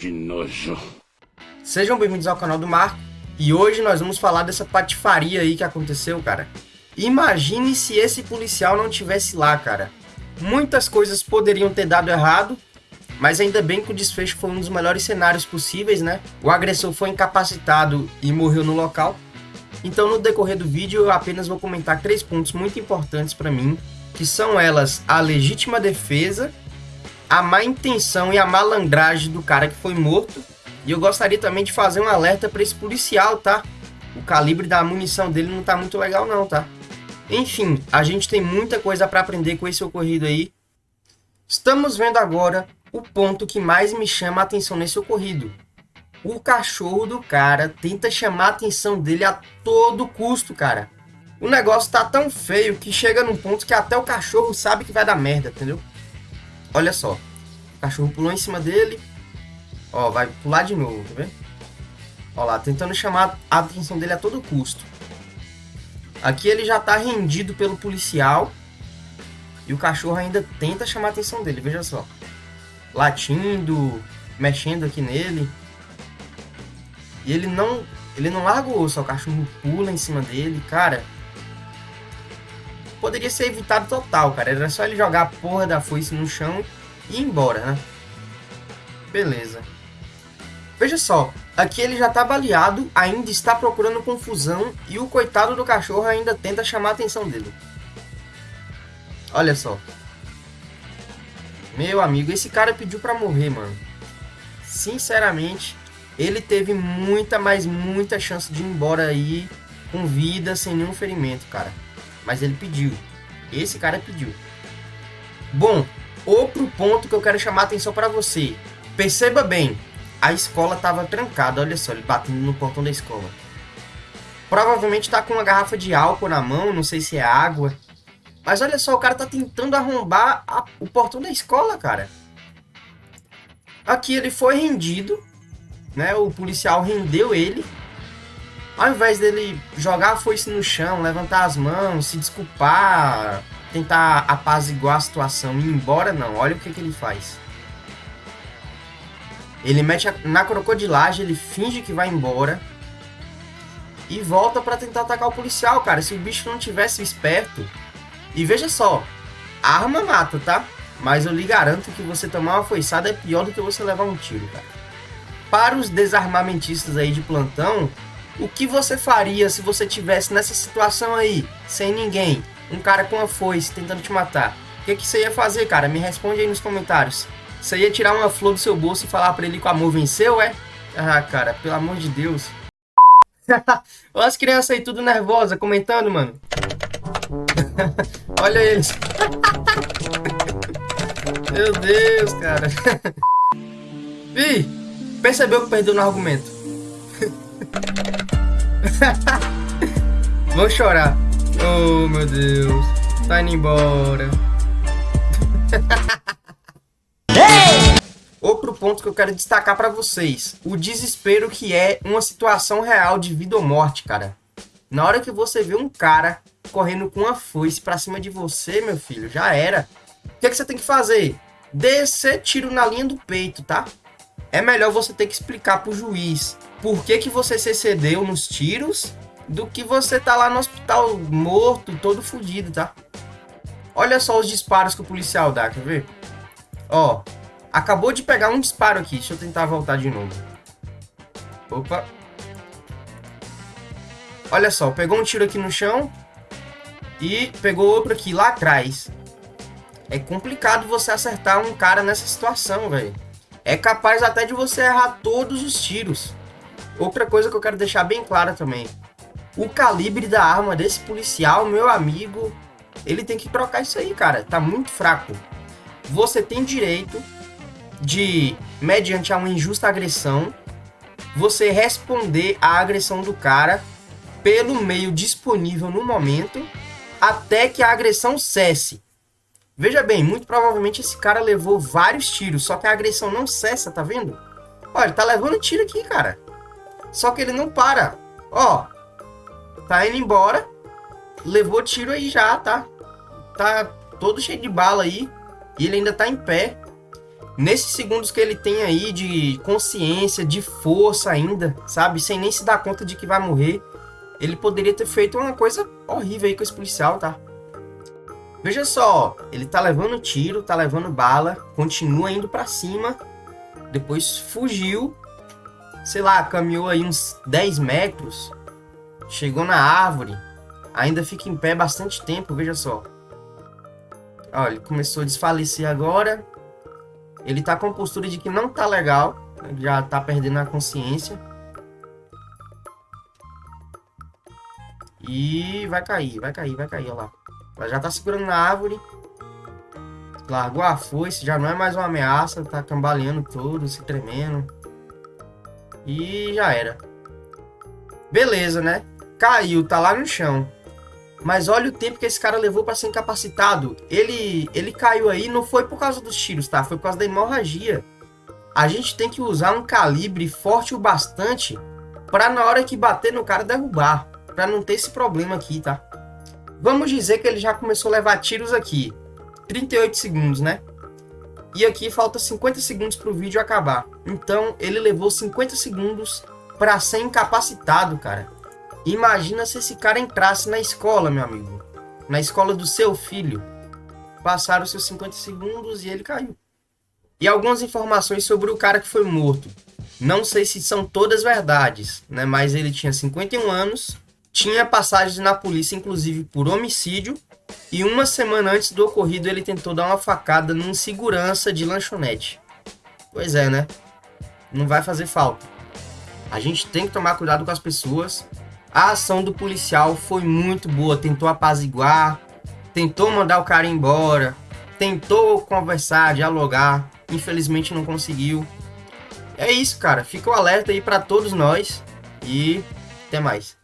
que nojo. Sejam bem-vindos ao canal do Marco. E hoje nós vamos falar dessa patifaria aí que aconteceu, cara. Imagine se esse policial não tivesse lá, cara. Muitas coisas poderiam ter dado errado, mas ainda bem que o desfecho foi um dos melhores cenários possíveis, né? O agressor foi incapacitado e morreu no local. Então no decorrer do vídeo eu apenas vou comentar três pontos muito importantes para mim, que são elas a legítima defesa, a má intenção e a malandragem do cara que foi morto. E eu gostaria também de fazer um alerta para esse policial, tá? O calibre da munição dele não tá muito legal não, tá? Enfim, a gente tem muita coisa para aprender com esse ocorrido aí. Estamos vendo agora o ponto que mais me chama a atenção nesse ocorrido. O cachorro do cara tenta chamar a atenção dele a todo custo, cara. O negócio tá tão feio que chega num ponto que até o cachorro sabe que vai dar merda, entendeu? Olha só. O cachorro pulou em cima dele. Ó, vai pular de novo, tá vendo? Ó lá, tentando chamar a atenção dele a todo custo. Aqui ele já tá rendido pelo policial. E o cachorro ainda tenta chamar a atenção dele, veja só. Latindo, mexendo aqui nele. E ele não, ele não larga o osso, o cachorro pula em cima dele, cara. Poderia ser evitado total, cara. Era só ele jogar a porra da foice no chão e ir embora, né? Beleza. Veja só, aqui ele já tá baleado, ainda está procurando confusão e o coitado do cachorro ainda tenta chamar a atenção dele. Olha só. Meu amigo, esse cara pediu pra morrer, mano. Sinceramente, ele teve muita, mas muita chance de ir embora aí com vida, sem nenhum ferimento, cara. Mas ele pediu. Esse cara pediu. Bom, outro ponto que eu quero chamar a atenção para você. Perceba bem, a escola estava trancada, olha só, ele batendo no portão da escola. Provavelmente está com uma garrafa de álcool na mão, não sei se é água. Mas olha só, o cara tá tentando arrombar a, o portão da escola, cara. Aqui ele foi rendido, né? O policial rendeu ele. Ao invés dele jogar a foice no chão, levantar as mãos, se desculpar, tentar apaziguar a situação e ir embora, não. Olha o que, que ele faz. Ele mete na crocodilagem, ele finge que vai embora. E volta para tentar atacar o policial, cara. Se o bicho não tivesse esperto. E veja só, a arma mata, tá? Mas eu lhe garanto que você tomar uma foiçada é pior do que você levar um tiro, cara. Para os desarmamentistas aí de plantão, o que você faria se você tivesse nessa situação aí, sem ninguém, um cara com uma foice tentando te matar? O que, que você ia fazer, cara? Me responde aí nos comentários. Você ia tirar uma flor do seu bolso e falar pra ele que o amor venceu, é? Ah, cara, pelo amor de Deus. Olha as crianças aí tudo nervosa comentando, mano. Olha eles. Meu Deus, cara. Ih, percebeu que perdeu no argumento. Vou chorar. Oh, meu Deus. Tá indo embora. Outro ponto que eu quero destacar para vocês. O desespero que é uma situação real de vida ou morte, cara. Na hora que você vê um cara correndo com uma foice pra cima de você, meu filho, já era. O que, é que você tem que fazer? Descer tiro na linha do peito, tá? É melhor você ter que explicar pro juiz por que, que você se excedeu nos tiros do que você tá lá no hospital morto, todo fudido, tá? Olha só os disparos que o policial dá, quer ver? Ó, Acabou de pegar um disparo aqui. Deixa eu tentar voltar de novo. Opa. Olha só, pegou um tiro aqui no chão. E pegou outro aqui lá atrás. É complicado você acertar um cara nessa situação, velho. É capaz até de você errar todos os tiros. Outra coisa que eu quero deixar bem clara também. O calibre da arma desse policial, meu amigo, ele tem que trocar isso aí, cara. Tá muito fraco. Você tem direito de, mediante a uma injusta agressão, você responder à agressão do cara pelo meio disponível no momento até que a agressão cesse. Veja bem, muito provavelmente esse cara levou vários tiros, só que a agressão não cessa, tá vendo? Olha, tá levando tiro aqui, cara. Só que ele não para. Ó, tá indo embora, levou tiro aí já, tá? Tá todo cheio de bala aí, e ele ainda tá em pé. nesses segundos que ele tem aí de consciência, de força ainda, sabe? Sem nem se dar conta de que vai morrer, ele poderia ter feito uma coisa horrível aí com esse policial, tá? Veja só, ele tá levando tiro, tá levando bala, continua indo para cima, depois fugiu, sei lá, caminhou aí uns 10 metros, chegou na árvore, ainda fica em pé bastante tempo, veja só. Olha, ele começou a desfalecer agora, ele tá com postura de que não tá legal, já tá perdendo a consciência. E vai cair, vai cair, vai cair, olha lá. Ela já tá segurando na árvore. Largou a foice, já não é mais uma ameaça, tá cambaleando todo, se tremendo. E já era. Beleza, né? Caiu, tá lá no chão. Mas olha o tempo que esse cara levou para ser incapacitado. Ele, ele caiu aí, não foi por causa dos tiros, tá? Foi por causa da hemorragia. A gente tem que usar um calibre forte o bastante para na hora que bater no cara derrubar, para não ter esse problema aqui, tá? Vamos dizer que ele já começou a levar tiros aqui. 38 segundos, né? E aqui falta 50 segundos para o vídeo acabar. Então ele levou 50 segundos para ser incapacitado, cara. Imagina se esse cara entrasse na escola, meu amigo. Na escola do seu filho. Passaram seus 50 segundos e ele caiu. E algumas informações sobre o cara que foi morto. Não sei se são todas verdades, né? Mas ele tinha 51 anos, tinha passagens na polícia, inclusive por homicídio, e uma semana antes do ocorrido ele tentou dar uma facada num segurança de lanchonete. Pois é, né? Não vai fazer falta. A gente tem que tomar cuidado com as pessoas. A ação do policial foi muito boa, tentou apaziguar, tentou mandar o cara embora, tentou conversar, dialogar, infelizmente não conseguiu. É isso, cara. Fica o alerta aí para todos nós e até mais.